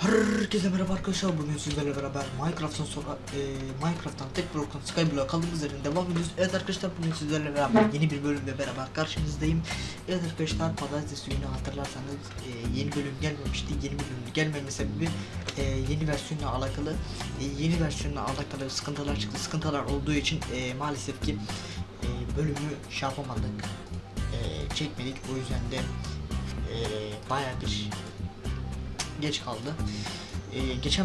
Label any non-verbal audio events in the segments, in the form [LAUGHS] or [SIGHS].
Herkese merhaba arkadaşlar bugün sizlerle beraber Minecraft'tan sonra e, Minecraft'tan tek bloktan Skyblock'a kaldığımız yerden devam ediyoruz. Evet arkadaşlar bugün sizlerle beraber yeni bir bölümle beraber karşınızdayım. Evet arkadaşlar pazartesi günü hatırlarsanız e, yeni bölüm gelmemişti. Yeni bölüm gelmeme sebebi e, yeni versiyonla alakalı e, yeni versiyonla alakalı sıkıntılar çıktı. Sıkıntılar olduğu için e, maalesef ki e, bölümü şey yapamadık. E, çekmedik o yüzden de e, bayağı bir geç kaldı. Ee, geçen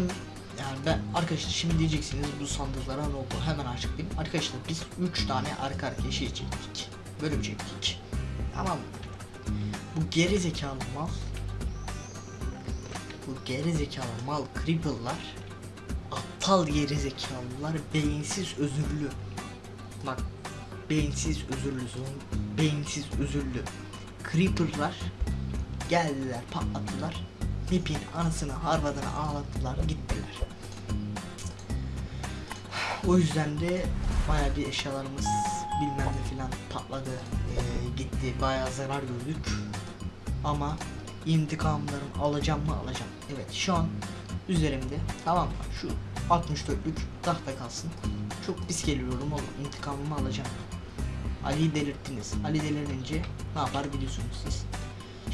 yani ben arkadaşlar şimdi diyeceksiniz bu sandıklara ne oldu hemen açıklayayım. Arkadaşlar biz 3 tane arka arkaya şey çektik. Bölüm çektik. Tamam? Bu geri zekalı mal bu geri zekalı mal creeper'lar aptal geri zekalılar beyinsiz özürlü bak beyinsiz özürlü beyinsiz özürlü creeper'lar geldiler patlattılar Nip'in anısını harvadını ağlattılar gittiler. [SIGHS] O yüzden de bayağı bir eşyalarımız bilmem ne filan patladı ee, gitti. Bayağı zarar gördük. Ama intikamlarımı alacağım mı alacağım. Evet şu an üzerimde. Tamam mı? Şu 64'lük tahta kalsın. Çok pis geliyorum oğlum intikamımı alacağım. Ali'yi delirttiniz. Ali delirince ne yapar biliyorsunuz siz.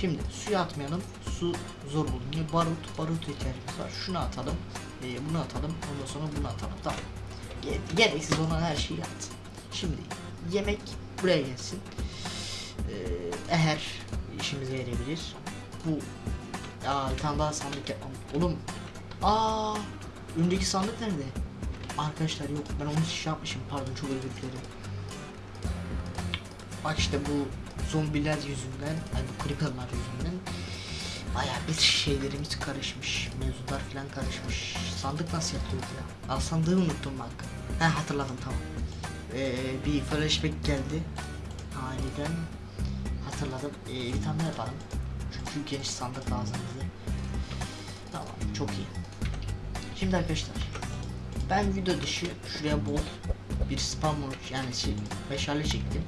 Şimdi suya atmayalım. Su zor bulunuyor. Barut, barut ihtiyacımız var. Şunu atalım. e, bunu atalım. Ondan sonra bunu atalım. Tamam. Ge- gereksiz olan her şeyi at. Şimdi yemek buraya gelsin. Ee, eğer işimize yarayabilir. Bu ya bir tane daha sandık yapmam. Oğlum. Aa, öndeki sandık nerede? Arkadaşlar yok ben onu şey yapmışım pardon çok özür dilerim. Bak işte bu zombiler yüzünden, ay bu creeper'lar yüzünden bayağı bir şeylerimiz karışmış. Mevzular falan karışmış. Sandık nasıl yapıyordu ya? Aa sandığı unuttum bak. Ha hatırladım tamam. Ee, bir flashback geldi. Aniden hatırladım. Ee, bir tane yapalım. Çünkü geniş sandık lazım bize. Tamam çok iyi. Şimdi arkadaşlar ben video dışı şuraya bol bir spam yani şey, meşale çektim.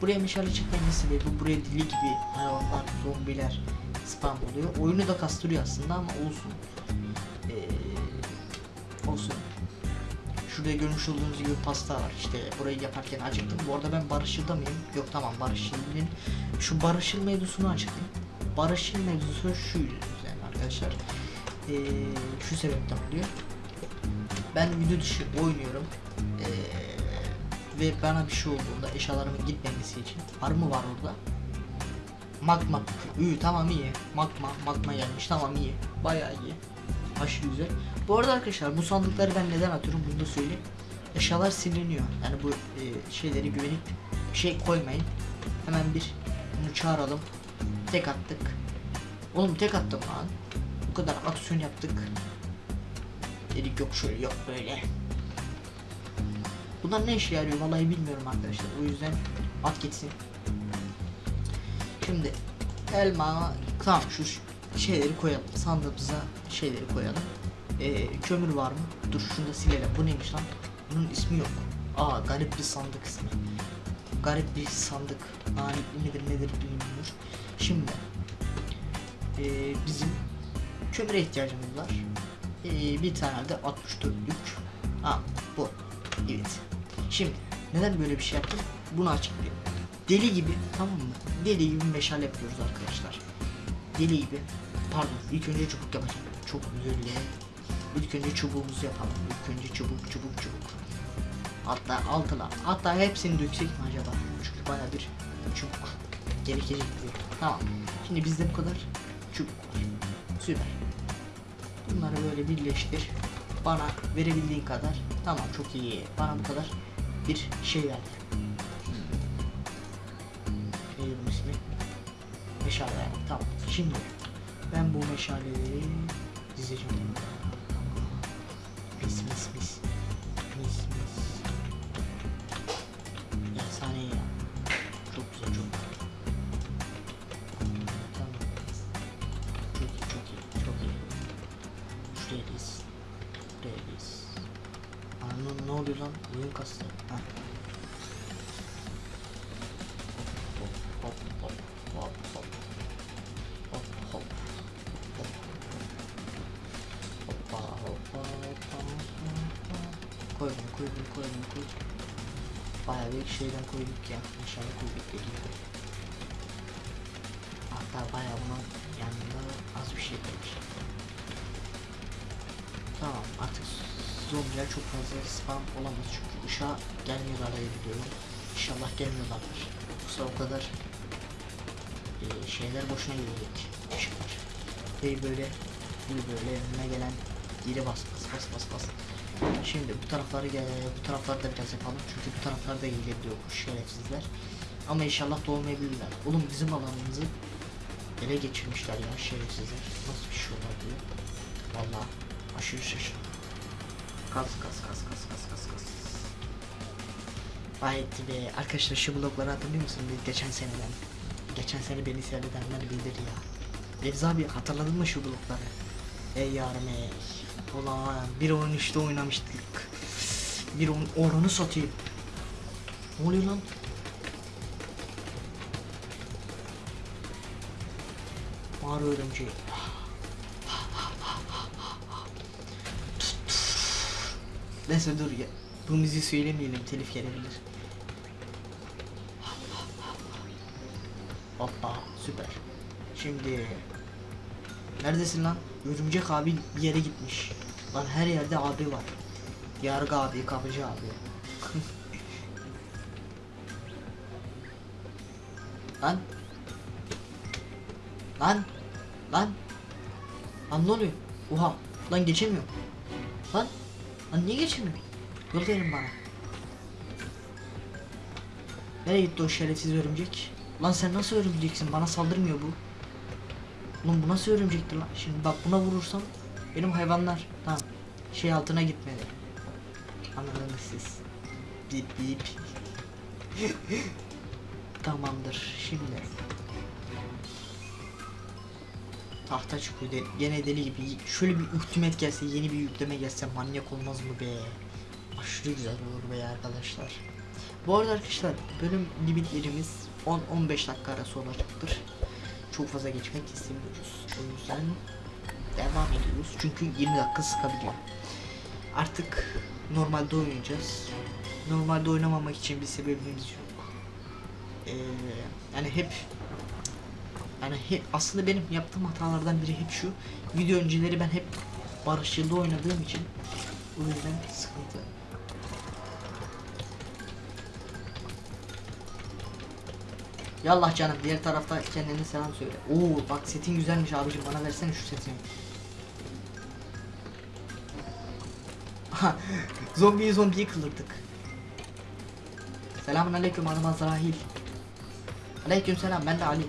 Buraya meşale çekmenin sebebi buraya dili gibi hayvanlar, zombiler spam oluyor. Oyunu da kastırıyor aslında ama olsun. Ee, olsun. Şurada görmüş olduğunuz gibi pasta var. İşte burayı yaparken acıktım. Bu arada ben barışılda mıyım? Yok tamam barışılın. Şu barışıl mevzusunu açıklayayım. Barışıl mevzusu şu yüzden arkadaşlar. Ee, şu sebepten oluyor. Ben video dışı oynuyorum. Ee, ve bana bir şey olduğunda eşyalarımın gitmemesi için var mı var orada? Magma. Üy tamam iyi. Magma. Magma gelmiş tamam iyi. Bayağı iyi. Aşırı güzel. Bu arada arkadaşlar bu sandıkları ben neden atıyorum bunu da söyleyeyim. Eşyalar siliniyor. Yani bu e, şeyleri güvenip şey koymayın. Hemen bir bunu çağıralım. Tek attık. Oğlum tek attım lan. Bu kadar aksiyon yaptık. Dedik yok şöyle yok böyle. Bunlar ne işe yarıyor vallahi bilmiyorum arkadaşlar. O yüzden at gitsin. Şimdi elma tamam şu şeyleri koyalım. Sandığımıza şeyleri koyalım. Ee, kömür var mı? Dur şunu da silelim. Bu neymiş lan? Bunun ismi yok. Aa garip bir sandık ismi. Garip bir sandık. Lanetli midir nedir bilmiyorum. Şimdi ee, bizim kömüre ihtiyacımız var. Ee, bir tane de 64'lük. Ha bu. Evet. Şimdi neden böyle bir şey yaptım? Bunu açıklayayım. Deli gibi tamam mı? Deli gibi meşale yapıyoruz arkadaşlar. Deli gibi. Pardon ilk önce çubuk yapacağım. Çok üzüldüm. İlk önce çubuğumuzu yapalım. İlk önce çubuk çubuk çubuk. Hatta altına. Hatta hepsini döksek mi acaba? Çünkü baya bir çubuk gerekecek diyor. Tamam. Şimdi bizde bu kadar çubuk. Süper. Bunları böyle birleştir. Bana verebildiğin kadar. Tamam çok iyi. Bana bu kadar bir şey verdi. 20'si meşale. Tamam şimdi ben bu meşaleleri dizeceğim. Mis mis mis Koy bunu koy bunu koy bunu koy. Bayağı bir şeyden koyduk ya. İnşallah koyduk geliyor. Hatta bayağı buna yanında az bir şey kalmış. Tamam artık zombiler çok fazla spam olamaz çünkü ışığa gelmiyorlar diye biliyorum. İnşallah gelmiyorlardır. Yoksa o kadar e, şeyler boşuna gidecek. Ve böyle böyle böyle önüne gelen yeri bas bas bas bas bas. Şimdi bu tarafları bu tarafları da biraz yapalım çünkü bu taraflarda gelebiliyor bu şerefsizler. Ama inşallah doğmayabilirler. Oğlum bizim alanımızı ele geçirmişler ya şerefsizler. Nasıl bir şey olabilir? Vallahi aşırı şaşırdım. Kas kas kas kas kas kas kas. Vay etti be. Arkadaşlar şu blokları hatırlıyor musun? Geçen seneden. Geçen sene beni seyredenler bilir ya. Remzi abi hatırladın mı şu blokları? Ey yarım ey. Ulan 1.13'te oynamıştık. Bir on, oranı satayım. Ne oluyor lan? Mağara örümceği. Neyse dur ya. Bu müziği söylemeyelim telif gelebilir. Hoppa süper. Şimdi Neredesin lan? Örümcek abi bir yere gitmiş. Lan her yerde abi var. Yargı abi, kapıcı abi. lan. Lan. Lan. Lan ne oluyor? Oha. Lan geçemiyorum. Lan. Lan niye geçemiyorum? Yol verin bana. Nereye gitti o şerefsiz örümcek? Lan sen nasıl örümceksin? Bana saldırmıyor bu. Oğlum bu nasıl örümcektir lan? Şimdi bak buna vurursam benim hayvanlar tamam şey altına gitmedi. Anladınız siz. Bip bip. [LAUGHS] Tamamdır şimdi. Tahta çıkıyor. Gene deli gibi. Şöyle bir ultimat gelse, yeni bir yükleme gelse manyak olmaz mı be? Aşırı güzel olur be arkadaşlar. Bu arada arkadaşlar bölüm limitlerimiz 10-15 dakika arası olacaktır çok fazla geçmek istemiyoruz. O yüzden devam ediyoruz. Çünkü 20 dakika sıkabiliyor. Artık normalde oynayacağız. Normalde oynamamak için bir sebebimiz yok. Ee, yani hep yani hep, aslında benim yaptığım hatalardan biri hep şu. Video önceleri ben hep barışçılda oynadığım için o yüzden sıkıntı. Yallah canım diğer tarafta kendine selam söyle. Oo bak setin güzelmiş abicim bana versene şu setini. zombiyi zombiyi kılırdık. Selamun aleyküm adım Azrail. Aleyküm selam ben de Ali.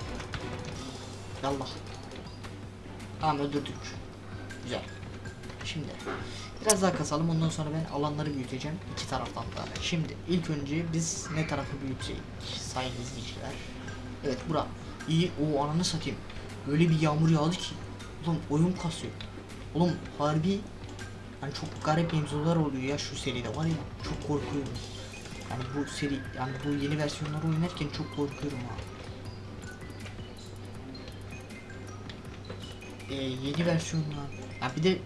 Yallah. Tamam öldürdük. Güzel. Şimdi biraz daha kasalım ondan sonra ben alanları büyüteceğim iki taraftan da. Şimdi ilk önce biz ne tarafı büyütecek sayın izleyiciler. Evet bura. İyi o ananı satayım. Böyle bir yağmur yağdı ki. Ulan oyun kasıyor. Oğlum harbi yani çok garip mevzular oluyor ya şu seride var ya çok korkuyorum. Yani bu seri yani bu yeni versiyonları oynarken çok korkuyorum ha. Ee, yeni versiyonlar. Ya bir de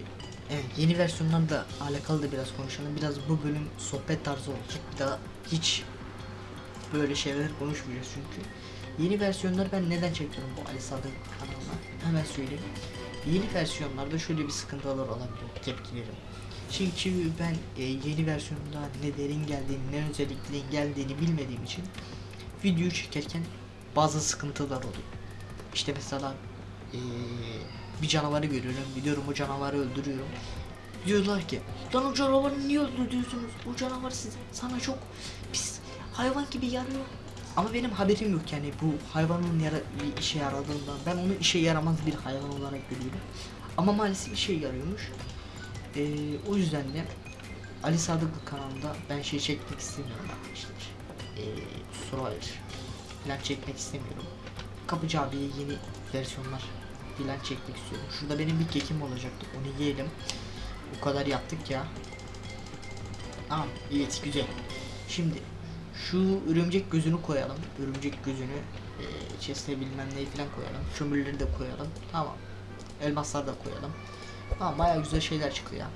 evet, yeni versiyonlarla alakalı da biraz konuşalım. Biraz bu bölüm sohbet tarzı olacak. Bir daha hiç böyle şeyler konuşmayacağız çünkü. Yeni versiyonları ben neden çekiyorum bu Ali Sadık kanalına? Hemen söyleyeyim. Yeni versiyonlarda şöyle bir sıkıntılar olabiliyor tepkilerim. Çünkü ben e, yeni versiyonda ne derin geldiğini ne özelliklerin geldiğini bilmediğim için videoyu çekerken bazı sıkıntılar oluyor. İşte mesela e, bir canavarı görüyorum, gidiyorum o canavarı öldürüyorum. Diyorlar ki, lan o canavarı niye öldürüyorsunuz? O canavar size, sana çok pis hayvan gibi yarıyor. Ama benim haberim yok yani bu hayvanın yara bir işe yaradığından. Ben onu işe yaramaz bir hayvan olarak görüyorum. Ama maalesef işe yarıyormuş. Ee, o yüzden de Ali Sadıklı kanalında ben şey çekmek istemiyorum arkadaşlar. Ee, Survivor falan çekmek istemiyorum. Kapıcı abiye yeni versiyonlar falan çekmek istiyorum. Şurada benim bir kekim olacaktı. Onu yiyelim. Bu kadar yaptık ya. Tamam, evet güzel. Şimdi şu örümcek gözünü koyalım. Örümcek gözünü e, bilmem neyi falan koyalım. Kömürleri de koyalım. Tamam. Elmaslar da koyalım. Tamam bayağı güzel şeyler çıktı ya.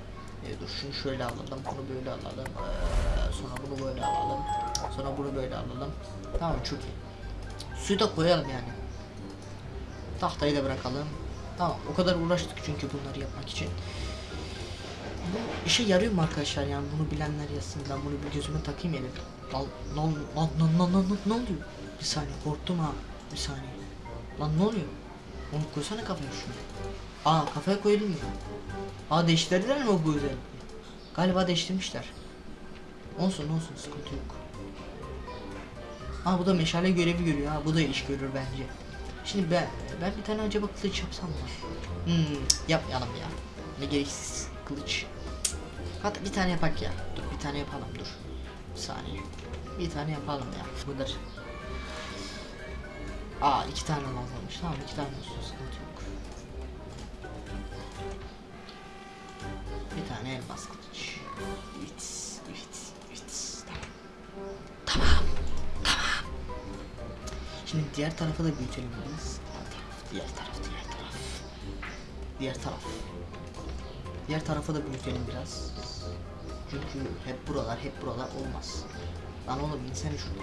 E, dur şunu şöyle alalım, bunu böyle alalım. Ee, sonra bunu böyle alalım. Sonra bunu böyle alalım. Tamam çok iyi. Suyu da koyalım yani. Tahtayı da bırakalım. Tamam o kadar uğraştık çünkü bunları yapmak için. Bu işe yarıyor mu arkadaşlar yani bunu bilenler yazsın ben bunu bir gözüme takayım elim. Lan lan lan lan lan lan ne oluyor? Bir saniye korktum ha bir saniye. Lan ne oluyor? Onu koysana kafaya şunu. Aa kafaya koyulmuyor. Aa değiştirdiler mi bu özelliği? Galiba değiştirmişler. Olsun olsun sıkıntı yok. Ha bu da meşale görevi görüyor ha bu da iş görür bence. Şimdi ben ben bir tane acaba kılıç yapsam mı? Hmm, yapmayalım ya. Ne gereksiz kılıç. Hatta bir tane yapak ya. Dur bir tane yapalım dur. Bir saniye. Bir tane yapalım ya. Bu kadar. Aa iki tane lazımmış. Tamam iki tane olsun sıkıntı yok. Bir tane elmas kılıç. Evet, evet, evet. Tamam. Tamam. Şimdi diğer tarafa da büyütelim taraf, diğer taraf, diğer taraf. Diğer taraf. Diğer tarafa da büyütelim biraz. Çünkü hep buralar, hep buralar olmaz. Lan oğlum insene şurada.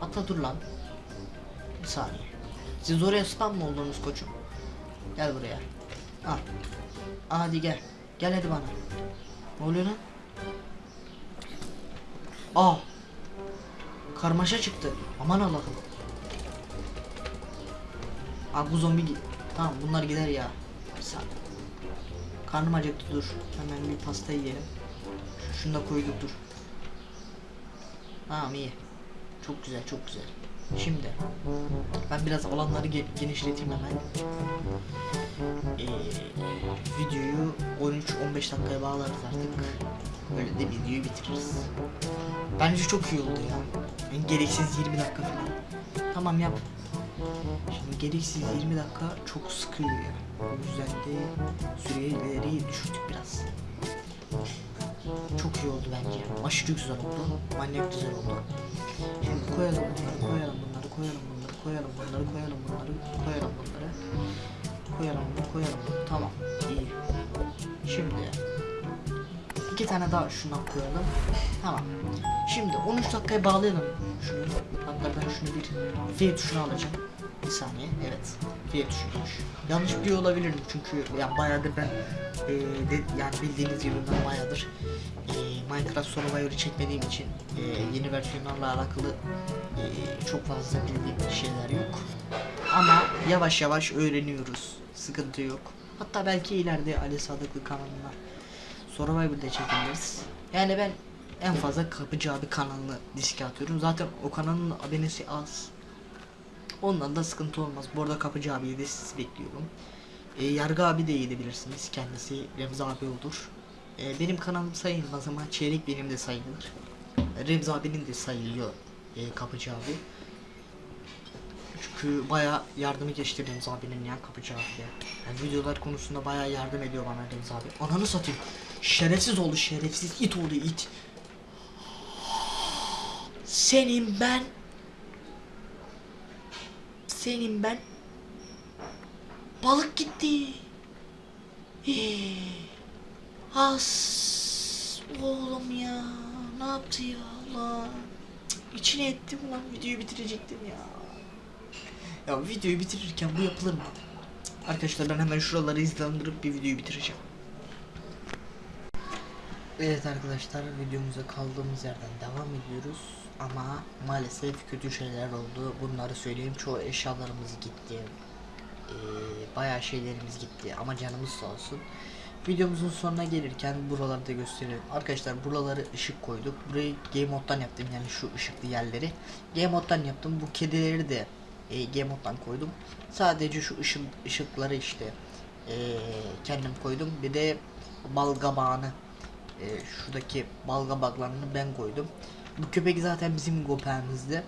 Hatta dur lan. Bir saniye. Siz oraya spam mı oldunuz koçum? Gel buraya. Al. Hadi gel. Gel hadi bana. Ne oluyor lan? Aa. Karmaşa çıktı. Aman Allah'ım. Abi bu zombi Tamam bunlar gider ya. Bir saniye. Karnım acıktı dur. Hemen bir pasta yiyelim. Şunu da koyduk dur. Tamam iyi. Çok güzel çok güzel. Şimdi ben biraz alanları ge- genişleteyim hemen. Ee, videoyu 13-15 dakikaya bağlarız artık. Böyle de videoyu bitiririz. Bence çok iyi oldu ya. Yani gereksiz 20 dakika falan. Tamam yap. Şimdi gereksiz 20 dakika çok sıkıyor ya. O yüzden de süreleri düşürdük biraz. Çok iyi oldu bence. Aşırı güzel oldu. Manyak güzel oldu. Şimdi koyalım bunları, koyalım bunları, koyalım bunları, koyalım bunları, koyalım bunları, koyalım bunları. Koyalım bunu, koyalım bunu. Tamam, iyi. Şimdi iki tane daha şundan koyalım. Tamam. Şimdi 13 dakikaya bağlayalım şunu. Hatta ben şunu bir F tuşuna alacağım. Bir saniye. Evet. F tuşuymuş. Yanlış biliyor olabilirim çünkü ya bayağıdır ben e, de, yani bildiğiniz gibi ben bayağıdır e, Minecraft Survivor'ı çekmediğim için e, yeni versiyonlarla alakalı e, çok fazla bildiğim şeyler yok. Ama yavaş yavaş öğreniyoruz. Sıkıntı yok. Hatta belki ileride Ali Sadıklı kanalına Survivor'da çekiliriz. Yani ben en fazla Kapıcı abi kanalını diske atıyorum. Zaten o kanalın abonesi az. Ondan da sıkıntı olmaz. Bu arada Kapıcı abiyi de siz bekliyorum. E, Yargı abi de yiyebilirsiniz. Kendisi Remzi abi olur. E, benim kanalım sayılmaz ama çeyrek benim de sayılır. Remzi abinin de sayılıyor e, Kapıcı abi. Çünkü baya yardımı geçti Remzi abinin ya Kapıcı abiye. Yani videolar konusunda baya yardım ediyor bana Remzi abi. Ananı satayım. Şerefsiz oldu şerefsiz it oldu it. Senin ben senin ben balık gitti. As oğlum ya ne yaptı ya Allah. Cık, ettim lan videoyu bitirecektim ya. Ya videoyu bitirirken bu yapılır mı? Arkadaşlar ben hemen şuraları izlandırıp bir videoyu bitireceğim. Evet arkadaşlar videomuza kaldığımız yerden devam ediyoruz. Ama maalesef kötü şeyler oldu. Bunları söyleyeyim çoğu eşyalarımız gitti. Ee, bayağı şeylerimiz gitti. Ama canımız sağ olsun. Videomuzun sonuna gelirken buraları da gösterelim. Arkadaşlar buraları ışık koyduk. Burayı game moddan yaptım. Yani şu ışıklı yerleri. Game moddan yaptım. Bu kedileri de e, game moddan koydum. Sadece şu ışık ışıkları işte e, kendim koydum. Bir de bal kabağını e, şuradaki balga baglarını ben koydum. Bu köpek zaten bizim köpeğimizdi.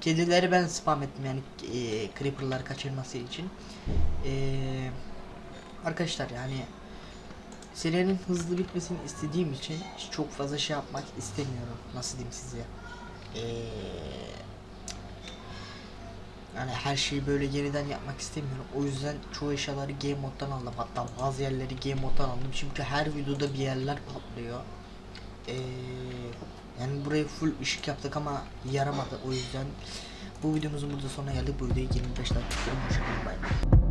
Kedileri ben spam ettim yani e, creeper'ları kaçırması için. E, arkadaşlar yani serinin hızlı bitmesini istediğim için çok fazla şey yapmak istemiyorum. Nasıl diyeyim size? E, Yani her şeyi böyle yeniden yapmak istemiyorum. O yüzden çoğu eşyaları game moddan aldım. Hatta bazı yerleri game moddan aldım. Çünkü her videoda bir yerler patlıyor. Ee, yani buraya full ışık yaptık ama yaramadı. O yüzden bu videomuzun burada sonuna geldik. Bu videoyu 25 dakika. Bay bay.